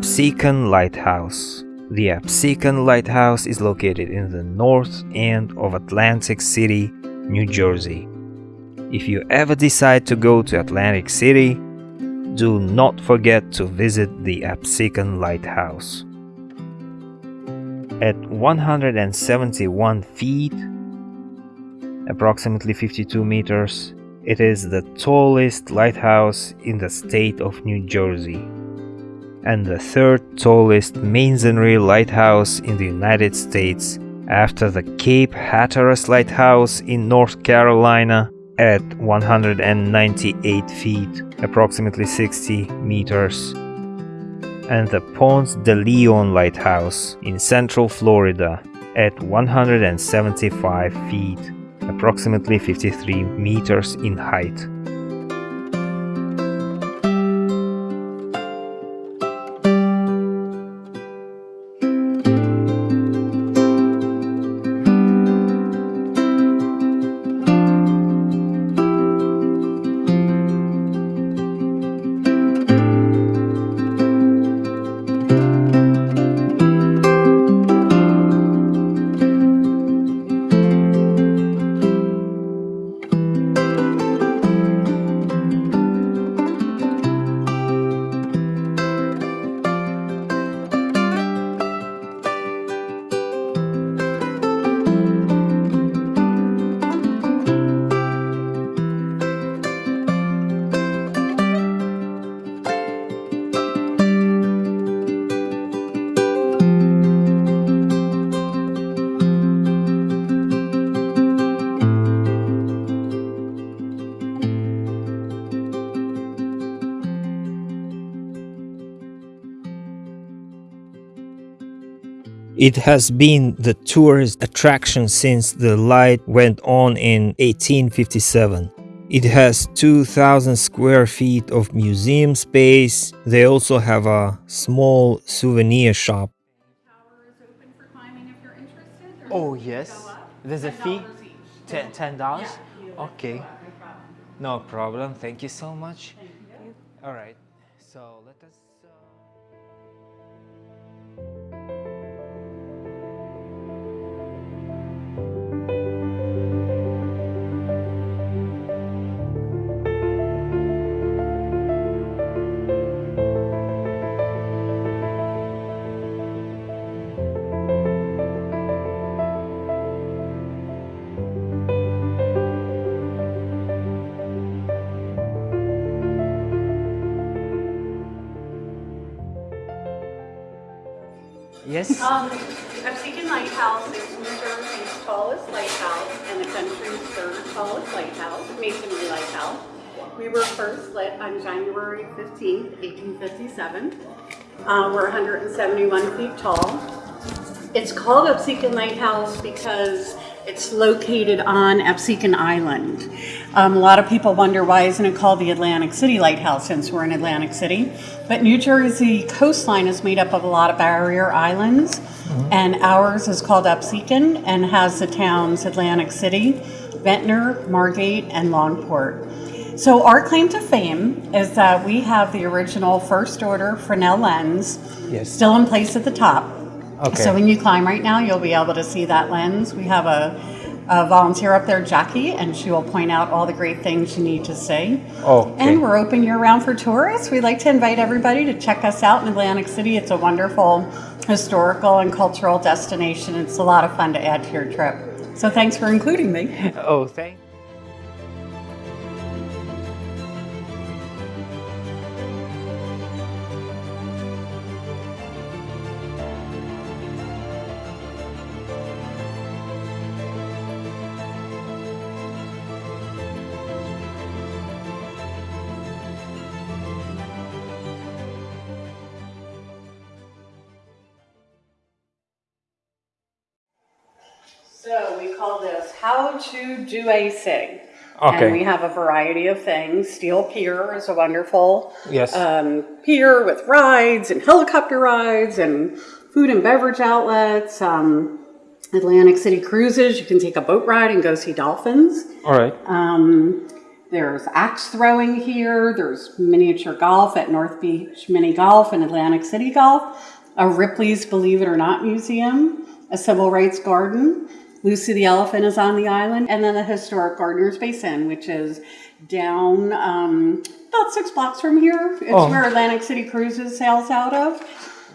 Absecon Lighthouse. The Absecon Lighthouse is located in the north end of Atlantic City, New Jersey. If you ever decide to go to Atlantic City, do not forget to visit the Absecon Lighthouse. At 171 feet, approximately 52 meters, it is the tallest lighthouse in the state of New Jersey and the third tallest masonry lighthouse in the United States after the Cape Hatteras Lighthouse in North Carolina at 198 feet, approximately 60 meters, and the Ponce de Leon Lighthouse in Central Florida at 175 feet, approximately 53 meters in height. It has been the tourist attraction since the light went on in 1857. It has 2,000 square feet of museum space. They also have a small souvenir shop. Oh, yes. There's a fee? Ten, $10? Yeah, okay. No problem. Thank you so much. All right. So let us. Yes. Um, Absecon Lighthouse is New Jersey's tallest lighthouse and the country's third tallest lighthouse, masonry lighthouse. We were first lit on January 15, 1857. Uh, we're 171 feet tall. It's called Absecon Lighthouse because it's located on Absecon Island. Um, a lot of people wonder why isn't it called the Atlantic City Lighthouse since we're in Atlantic City. But New Jersey coastline is made up of a lot of barrier islands, mm-hmm. and ours is called Absecon and has the towns Atlantic City, Ventnor, Margate, and Longport. So our claim to fame is that we have the original first order Fresnel lens yes. still in place at the top. Okay. So when you climb right now, you'll be able to see that lens. We have a, a volunteer up there, Jackie, and she will point out all the great things you need to see. Oh. Okay. And we're open year round for tourists. We'd like to invite everybody to check us out in Atlantic City. It's a wonderful historical and cultural destination. It's a lot of fun to add to your trip. So thanks for including me. Oh, thanks. So we call this How to Do a Sig. Okay. And we have a variety of things. Steel Pier is a wonderful yes. um, pier with rides and helicopter rides and food and beverage outlets. Um, Atlantic City Cruises, you can take a boat ride and go see dolphins. All right. Um, There's axe throwing here. There's miniature golf at North Beach Mini Golf and Atlantic City Golf. A Ripley's Believe It or Not Museum. A civil rights garden. Lucy the Elephant is on the island. And then the historic Gardner's Basin, which is down um, about six blocks from here. It's Oh. where Atlantic City Cruises sails out of.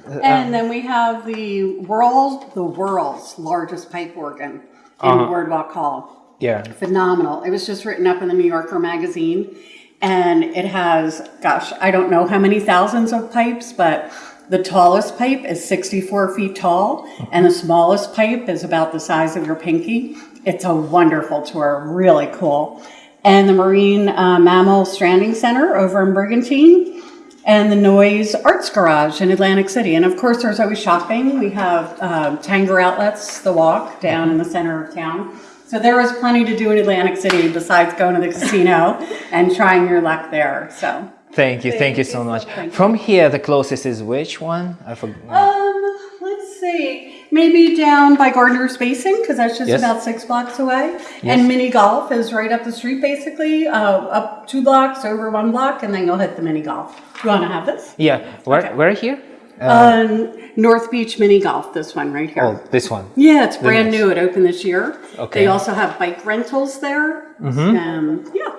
Uh, uh. And then we have the world, the world's largest pipe organ in uh-huh. Boardwalk Hall. Yeah. Phenomenal. It was just written up in the New Yorker magazine. And it has, gosh, I don't know how many thousands of pipes, but the tallest pipe is 64 feet tall, and the smallest pipe is about the size of your pinky. It's a wonderful tour, really cool. And the Marine uh, Mammal Stranding Center over in Brigantine, and the Noyes Arts Garage in Atlantic City. And of course, there's always shopping. We have um, Tanger Outlets, The Walk, down in the center of town. So there is plenty to do in Atlantic City besides going to the casino and trying your luck there. So, Thank you, thank you so much. From here, the closest is which one? I forgot. um, let's see, maybe down by Gardner's Basin because that's just Yes. about six blocks away. Yes. And mini golf is right up the street, basically, uh, up two blocks, over one block, and then you'll hit the mini golf. You want to have this? Yeah, where, Okay. where here? Um, North Beach Mini Golf, this one right here. Oh, this one. Yeah, it's brand nice. new. It opened this year. Okay. They also have bike rentals there. Mm-hmm. Um, yeah.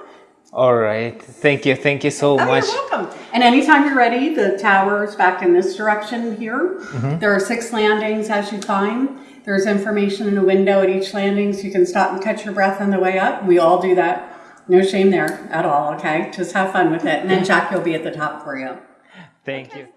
All right. Thank you, thank you so Oh, much. you're welcome. And anytime you're ready, the tower's back in this direction here. Mm-hmm. There are six landings as you climb. There's information in a window at each landing, so you can stop and catch your breath on the way up. We all do that. No shame there at all, okay? Just have fun with it. And then Jackie will be at the top for you. Thank you.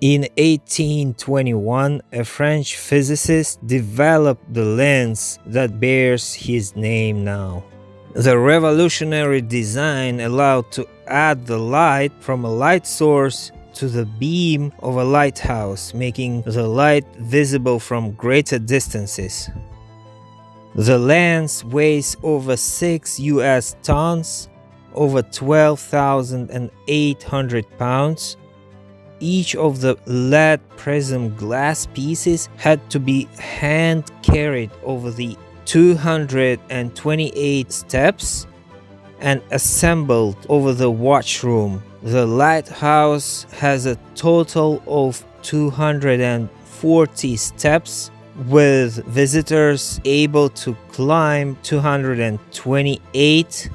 In 1821, a French physicist developed the lens that bears his name now. The revolutionary design allowed to add the light from a light source to the beam of a lighthouse, making the light visible from greater distances. The lens weighs over 6 US tons, over 12,800 pounds, each of the lead prism glass pieces had to be hand carried over the 228 steps and assembled over the watchroom. The lighthouse has a total of 240 steps with visitors able to climb 228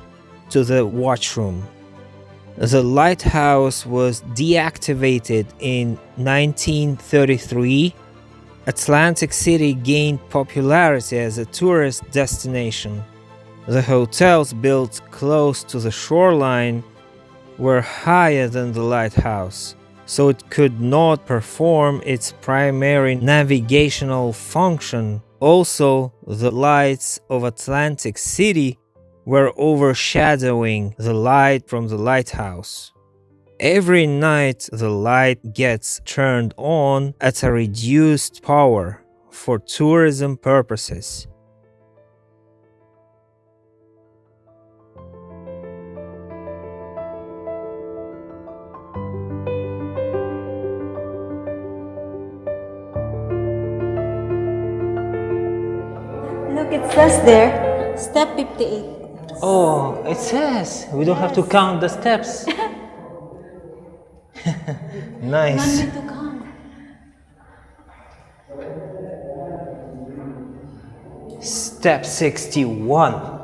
to the watchroom. The lighthouse was deactivated in 1933. Atlantic City gained popularity as a tourist destination. The hotels built close to the shoreline were higher than the lighthouse, so it could not perform its primary navigational function. Also, the lights of Atlantic City were overshadowing the light from the lighthouse. Every night the light gets turned on at a reduced power for tourism purposes. Look, it says there, step 58. Oh, it says we don't have to count the steps. nice. Want me to count? Step 61.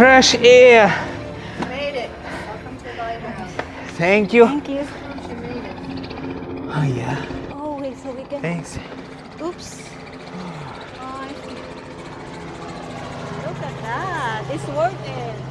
Fresh air. Made it. Welcome to the Lighthouse. Thank you. Thank you. She made it. Oh yeah. Oh, wait, so we can. Thanks. Oops. Oh, I see. Look at that. It's worth it.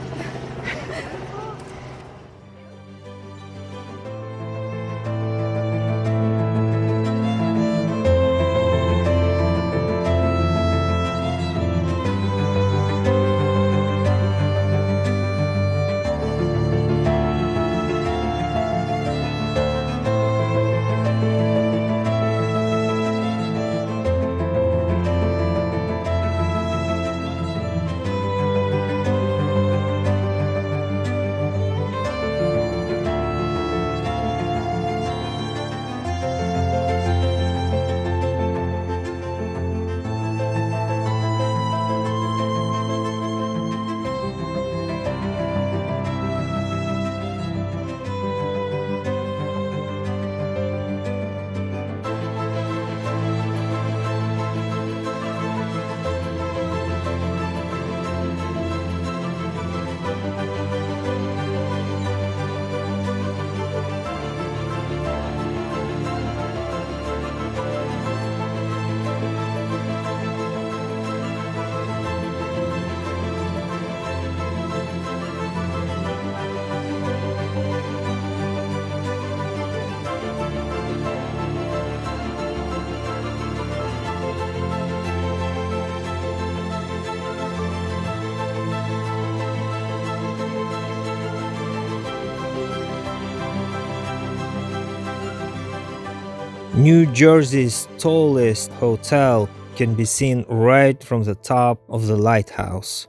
New Jersey's tallest hotel can be seen right from the top of the lighthouse.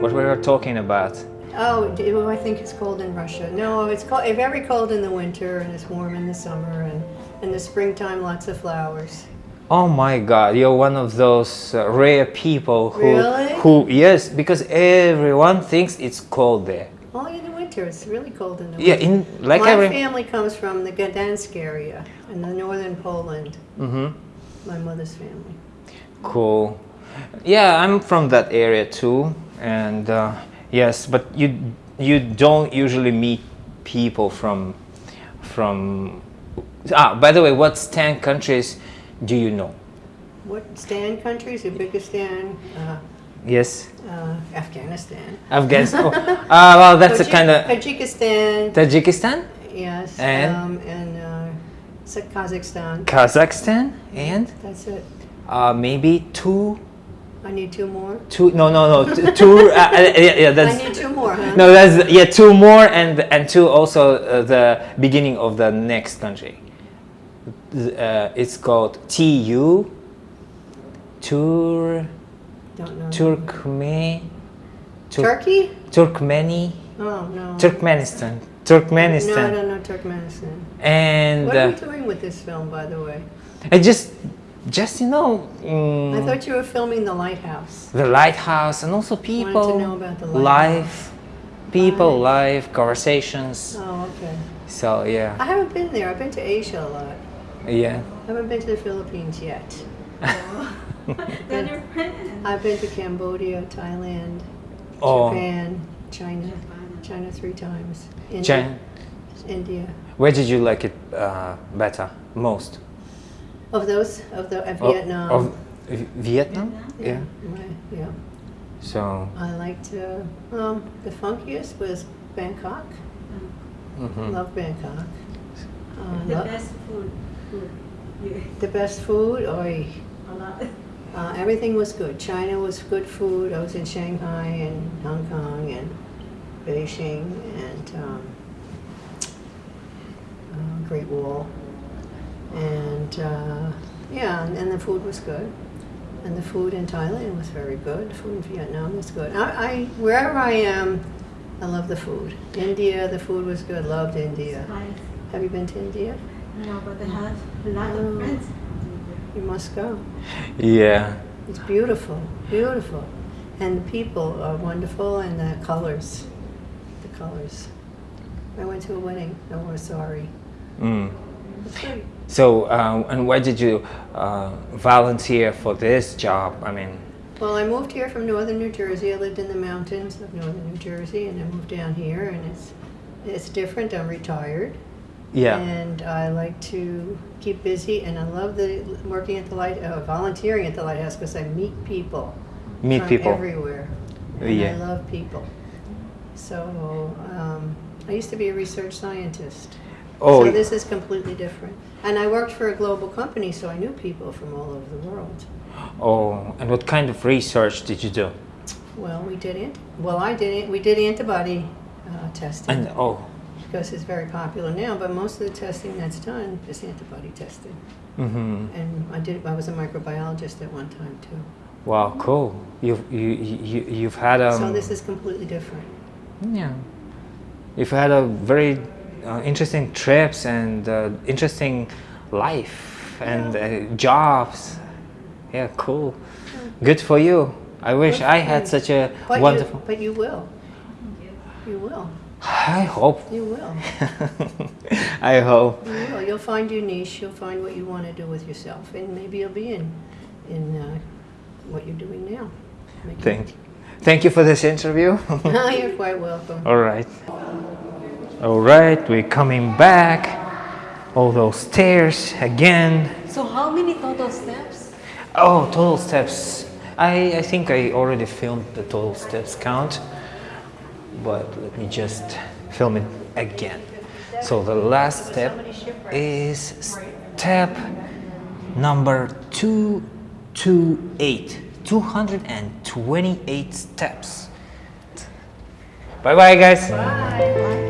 What we were talking about. Oh, I think it's cold in Russia. No, it's cold, very cold in the winter and it's warm in the summer and in the springtime, lots of flowers. Oh my God, you're one of those uh, rare people who, Really? who, yes, because everyone thinks it's cold there. Only in the winter, it's really cold in the Yeah, winter. in like My every. family comes from the Gdansk area in the northern Poland. hmm My mother's family. Cool. Yeah, I'm from that area too, and uh, yes, but you you don't usually meet people from from. Ah, by the way, what ten countries do you know? What Stan countries? Uzbekistan, uh, Yes, uh, Afghanistan. Afghanistan. oh, uh, well, that's a kind of Tajikistan, Tajikistan, yes, And? um, and uh, Kazakhstan. Kazakhstan, and That's it. uh, maybe two, I need two more. two. No, no, no, two. Uh, uh, yeah, yeah, I need two more, huh? No, that's yeah, two more, and and two also uh, the beginning of the next country. Uh, it's called TU. Tur. Turkme. Tur- Turkey? Turkmeni. Oh no. Turkmenistan. No, I Turkmenistan. don't know Turkmenistan. And What are uh, you doing with this film, by the way? I just, just you know, I mm, thought you were filming the lighthouse. the lighthouse and also Wanted people, to know about the life, people, life, conversations. Oh, okay. So yeah, I haven't been there. I've been to Asia a lot. yeah. I haven't been to the Philippines yet. Then you're I've been to Cambodia, Thailand, Oh, Japan, China, China three times. India, China. India. Where did you like it uh, better, most? Of those, of the of Of- Vietnam. Of V- Vietnam? Yeah. My- yeah. So. I liked. Uh, um, the funkiest was Bangkok. mhm. Love Bangkok. Uh, The lo- best food. food. You, the best food, or a lot. uh, everything was good. China was good food. I was in Shanghai and Hong Kong and Beijing and um, uh, Great Wall. And uh, yeah, and, and the food was good. And the food in Thailand was very good. The food in Vietnam was good. I, I wherever I am, I love the food. India, the food was good. Loved India. Nice. Have you been to India? No, but I have a lot Oh. of friends. You must go. Yeah. It's beautiful, beautiful. And the people are wonderful and the colors. The colors. I went to a wedding. No, we're sorry. Mm. It's great. So, uh, and why did you uh, volunteer for this job? I mean, Well, I moved here from northern New Jersey. I lived in the mountains of northern New Jersey, and I moved down here, and it's it's different. I'm retired, yeah. and I like to keep busy, and I love the working at the light, uh, volunteering at the lighthouse because I meet people Meet from people. everywhere, Yeah. I love people. So um, I used to be a research scientist. Oh, So this is completely different. And I worked for a global company, so I knew people from all over the world. oh, and what kind of research did you do? Well, we did it. Well, I did it. We did antibody uh, testing And oh, because it's very popular now. But most of the testing that's done is antibody testing. Mm -hmm. And I did. I was a microbiologist at one time too. wow, cool. You've you, you you've had um. so this is completely different. Yeah. You've had a very uh, interesting trips and uh, interesting life and uh, jobs. Yeah, cool. Good for you. I wish Good I had you. such a But wonderful. You, but you will. You will. I hope. You will. I hope. You will. You'll find your niche. You'll find what you want to do with yourself, and maybe you'll be in in uh, what you're doing now. Thank, thank you for this interview. You're quite welcome. All right. All right, we're coming back. All those stairs again. So how many total steps? Oh, total steps. I, I think I already filmed the total steps count, but let me just film it again. So the last step is step number 228. 228 steps. Bye bye, guys. Alright,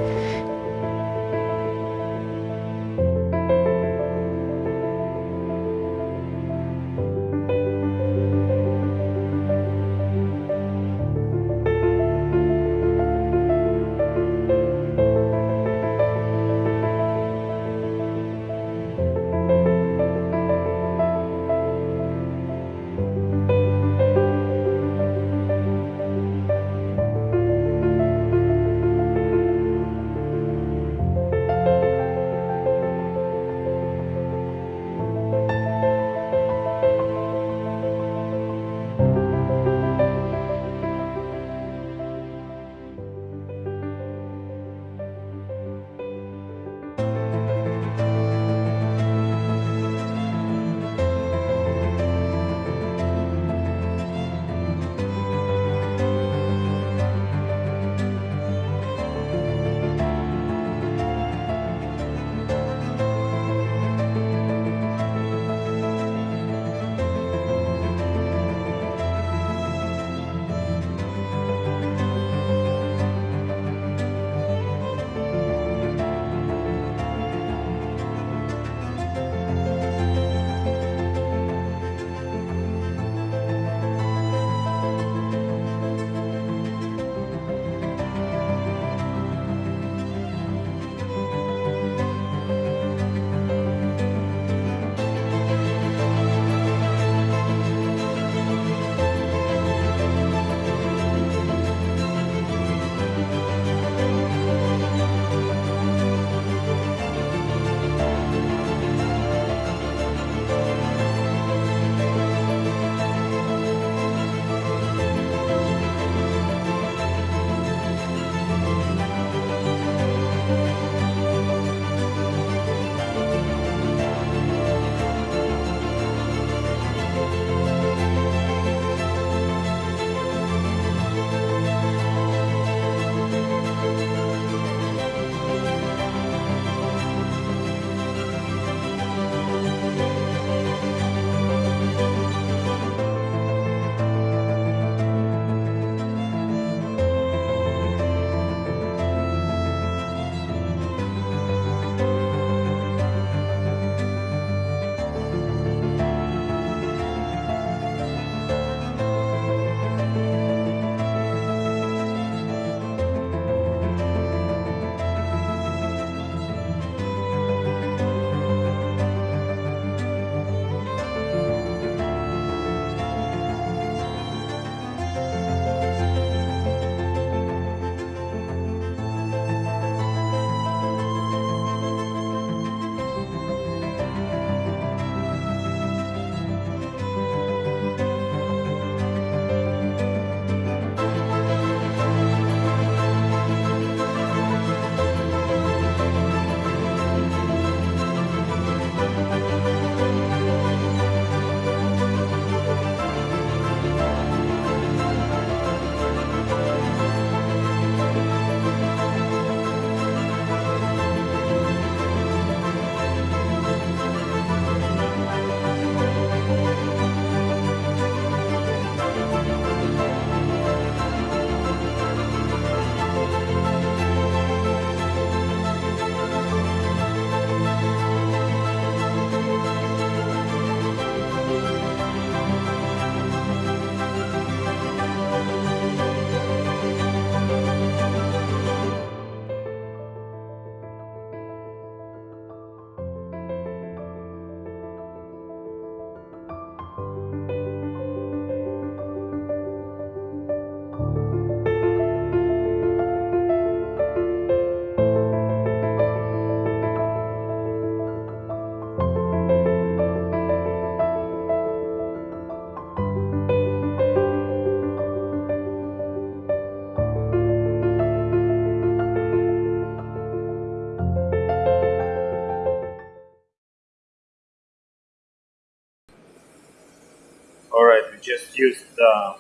the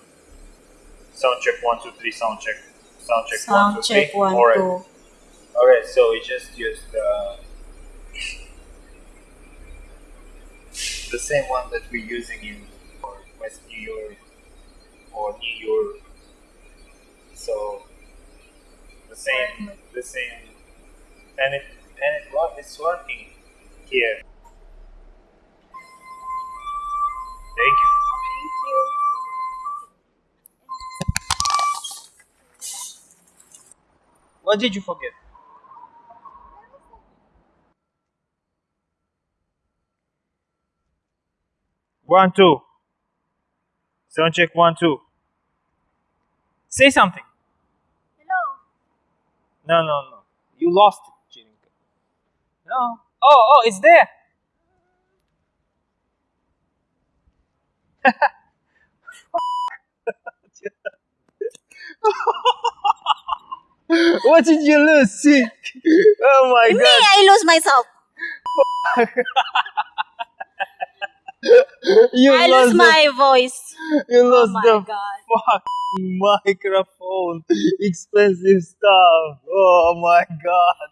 sound check one, two, three, sound check. Sound check one, two, check three. one, two. Alright, so we just used uh, the same one that we're using in West New York or New York. So the same, the same, and it and it what it's working here. Thank you. What did you forget? One, two. Sound check one, two. Say something. Hello. No, no, no. You lost it, Jirinka. No. Oh, oh, it's there. what did you lose, Sid? Oh my god. Me. I lose myself. You I lost lose the, my voice. you Oh lost my the god. microphone. Expensive stuff. Oh my god.